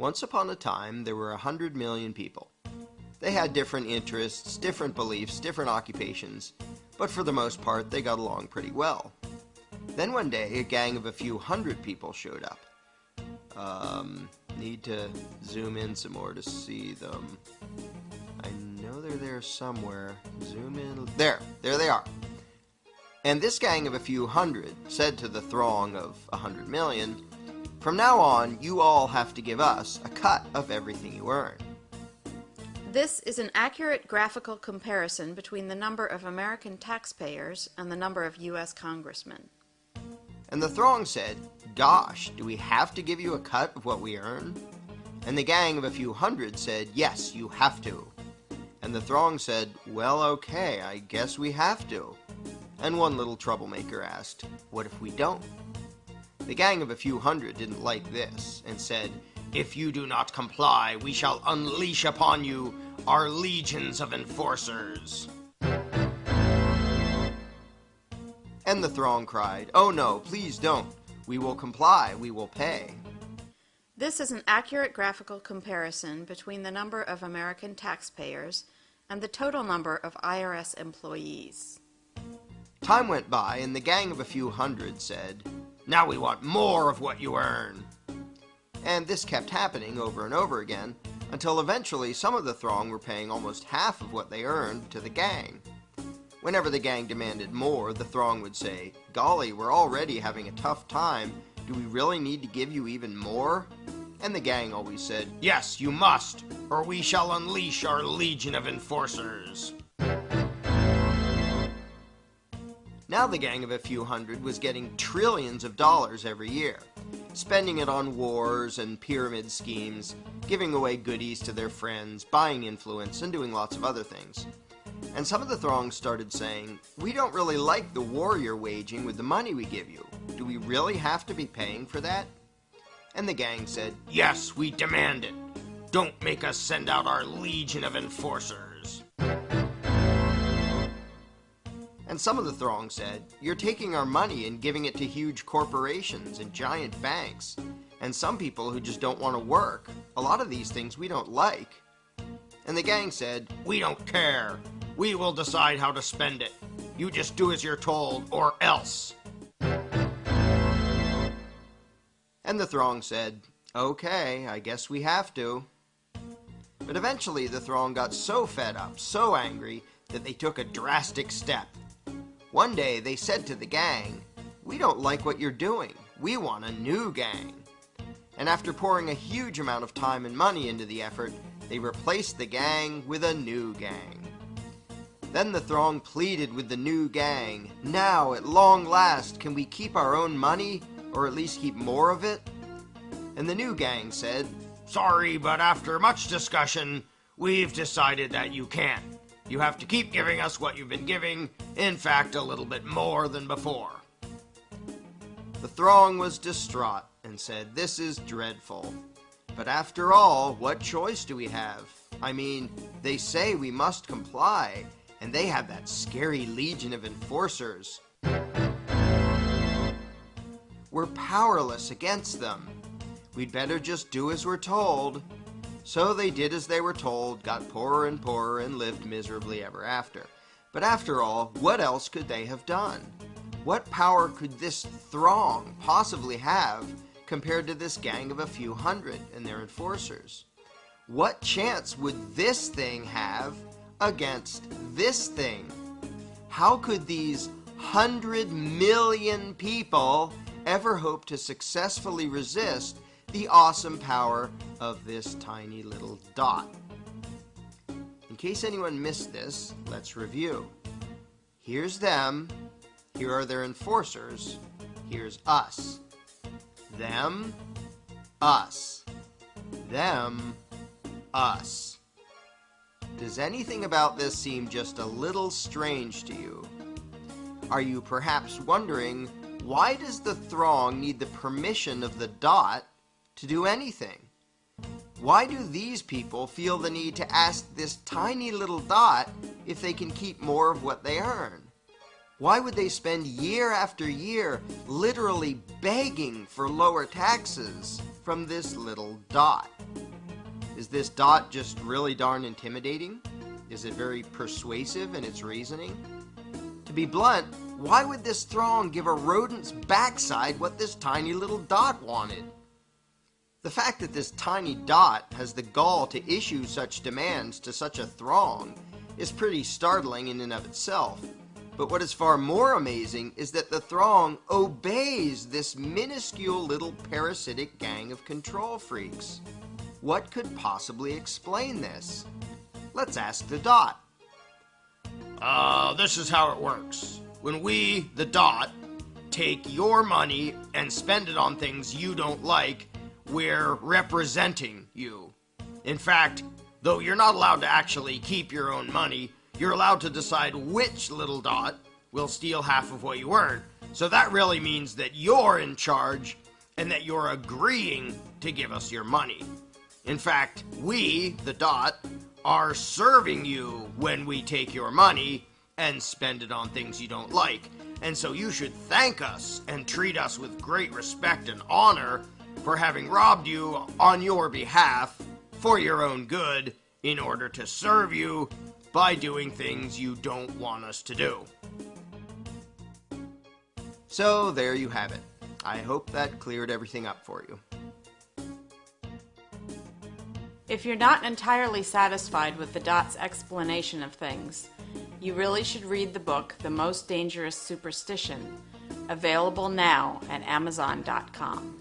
Once upon a time, there were a hundred million people. They had different interests, different beliefs, different occupations, but for the most part, they got along pretty well. Then one day, a gang of a few hundred people showed up. Um, need to zoom in some more to see them. I know they're there somewhere. Zoom in. There, there they are. And this gang of a few hundred said to the throng of a hundred million, from now on, you all have to give us a cut of everything you earn. This is an accurate graphical comparison between the number of American taxpayers and the number of U.S. congressmen. And the throng said, Gosh, do we have to give you a cut of what we earn? And the gang of a few hundred said, Yes, you have to. And the throng said, Well, okay, I guess we have to. And one little troublemaker asked, What if we don't? The gang of a few hundred didn't like this, and said, If you do not comply, we shall unleash upon you our legions of enforcers. And the throng cried, Oh no, please don't. We will comply, we will pay. This is an accurate graphical comparison between the number of American taxpayers and the total number of IRS employees. Time went by, and the gang of a few hundred said, now we want more of what you earn. And this kept happening over and over again, until eventually some of the throng were paying almost half of what they earned to the gang. Whenever the gang demanded more, the throng would say, Golly, we're already having a tough time. Do we really need to give you even more? And the gang always said, Yes, you must, or we shall unleash our legion of enforcers. Now the gang of a few hundred was getting trillions of dollars every year, spending it on wars and pyramid schemes, giving away goodies to their friends, buying influence, and doing lots of other things. And some of the throng started saying, We don't really like the war you're waging with the money we give you. Do we really have to be paying for that? And the gang said, Yes, we demand it. Don't make us send out our legion of enforcers. And some of the throng said, You're taking our money and giving it to huge corporations and giant banks, and some people who just don't want to work. A lot of these things we don't like. And the gang said, We don't care. We will decide how to spend it. You just do as you're told, or else. And the throng said, Okay, I guess we have to. But eventually the throng got so fed up, so angry, that they took a drastic step. One day they said to the gang, We don't like what you're doing. We want a new gang. And after pouring a huge amount of time and money into the effort, they replaced the gang with a new gang. Then the throng pleaded with the new gang, Now, at long last, can we keep our own money, or at least keep more of it? And the new gang said, Sorry, but after much discussion, we've decided that you can't. You have to keep giving us what you've been giving, in fact, a little bit more than before. The throng was distraught and said, This is dreadful. But after all, what choice do we have? I mean, they say we must comply, and they have that scary legion of enforcers. We're powerless against them. We'd better just do as we're told. So they did as they were told, got poorer and poorer, and lived miserably ever after. But after all, what else could they have done? What power could this throng possibly have compared to this gang of a few hundred and their enforcers? What chance would this thing have against this thing? How could these hundred million people ever hope to successfully resist the awesome power of this tiny little dot. In case anyone missed this, let's review. Here's them, here are their enforcers, here's us. Them, us. Them, us. Does anything about this seem just a little strange to you? Are you perhaps wondering, why does the throng need the permission of the dot to do anything. Why do these people feel the need to ask this tiny little dot if they can keep more of what they earn? Why would they spend year after year literally begging for lower taxes from this little dot? Is this dot just really darn intimidating? Is it very persuasive in its reasoning? To be blunt, why would this throng give a rodent's backside what this tiny little dot wanted? The fact that this tiny dot has the gall to issue such demands to such a throng is pretty startling in and of itself. But what is far more amazing is that the throng obeys this minuscule little parasitic gang of control freaks. What could possibly explain this? Let's ask the dot. Uh, this is how it works. When we, the dot, take your money and spend it on things you don't like, we're representing you. In fact, though you're not allowed to actually keep your own money, you're allowed to decide which little dot will steal half of what you earn. So that really means that you're in charge and that you're agreeing to give us your money. In fact, we, the dot, are serving you when we take your money and spend it on things you don't like. And so you should thank us and treat us with great respect and honor for having robbed you on your behalf for your own good in order to serve you by doing things you don't want us to do. So there you have it. I hope that cleared everything up for you. If you're not entirely satisfied with the dot's explanation of things, you really should read the book The Most Dangerous Superstition, available now at Amazon.com.